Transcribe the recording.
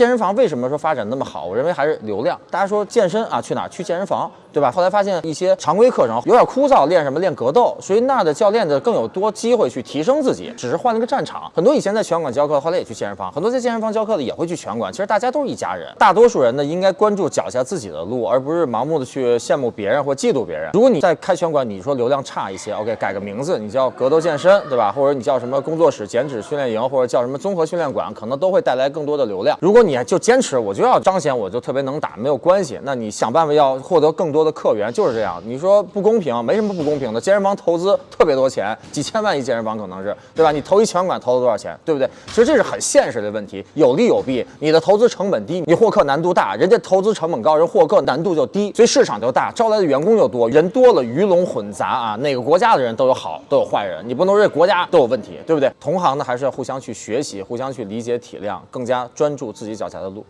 健身房为什么说发展那么好？我认为还是流量。大家说健身啊，去哪儿？去健身房，对吧？后来发现一些常规课程有点枯燥，练什么？练格斗，所以那的教练的更有多机会去提升自己，只是换了个战场。很多以前在拳馆教课，后来也去健身房；很多在健身房教课的也会去拳馆。其实大家都是一家人。大多数人呢，应该关注脚下自己的路，而不是盲目的去羡慕别人或嫉妒别人。如果你在开拳馆，你说流量差一些，OK，改个名字，你叫格斗健身，对吧？或者你叫什么工作室减脂训练营，或者叫什么综合训练馆，可能都会带来更多的流量。如果你就坚持，我就要彰显我就特别能打，没有关系。那你想办法要获得更多多的客源，就是这样。你说不公平，没什么不公平的。健身房投资特别多钱，几千万一健身房可能是，对吧？你投一拳馆投了多少钱，对不对？其实这是很现实的问题，有利有弊。你的投资成本低，你获客难度大；人家投资成本高，人获客难度就低，所以市场就大，招来的员工就多。人多了，鱼龙混杂啊，哪个国家的人都有好，都有坏人，你不能说这国家都有问题，对不对？同行呢，还是要互相去学习，互相去理解体谅，更加专注自己脚下的路。